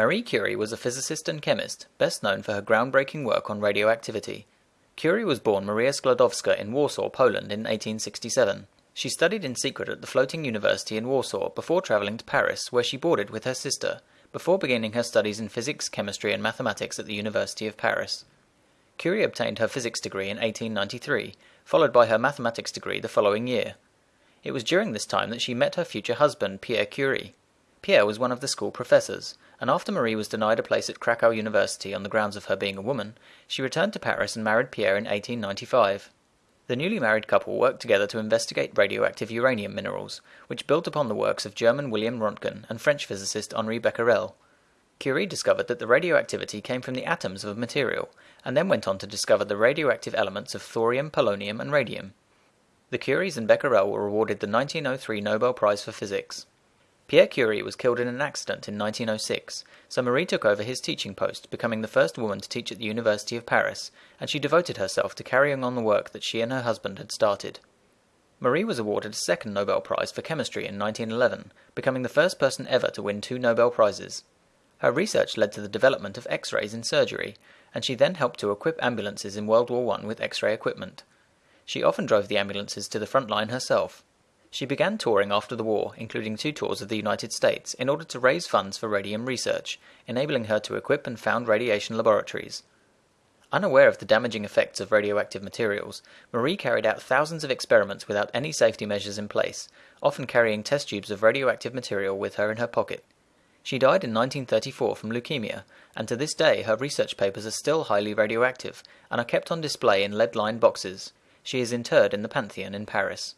Marie Curie was a physicist and chemist, best known for her groundbreaking work on radioactivity. Curie was born Maria Sklodowska in Warsaw, Poland in 1867. She studied in secret at the floating university in Warsaw before traveling to Paris, where she boarded with her sister, before beginning her studies in physics, chemistry, and mathematics at the University of Paris. Curie obtained her physics degree in 1893, followed by her mathematics degree the following year. It was during this time that she met her future husband, Pierre Curie. Pierre was one of the school professors, and after Marie was denied a place at Krakow University on the grounds of her being a woman, she returned to Paris and married Pierre in 1895. The newly married couple worked together to investigate radioactive uranium minerals, which built upon the works of German William Röntgen and French physicist Henri Becquerel. Curie discovered that the radioactivity came from the atoms of a material, and then went on to discover the radioactive elements of thorium, polonium, and radium. The Curies and Becquerel were awarded the 1903 Nobel Prize for Physics. Pierre Curie was killed in an accident in 1906, so Marie took over his teaching post, becoming the first woman to teach at the University of Paris, and she devoted herself to carrying on the work that she and her husband had started. Marie was awarded a second Nobel Prize for Chemistry in 1911, becoming the first person ever to win two Nobel Prizes. Her research led to the development of X rays in surgery, and she then helped to equip ambulances in World War I with X ray equipment. She often drove the ambulances to the front line herself. She began touring after the war, including two tours of the United States, in order to raise funds for radium research, enabling her to equip and found radiation laboratories. Unaware of the damaging effects of radioactive materials, Marie carried out thousands of experiments without any safety measures in place, often carrying test tubes of radioactive material with her in her pocket. She died in 1934 from leukemia, and to this day her research papers are still highly radioactive and are kept on display in lead lined boxes. She is interred in the Pantheon in Paris.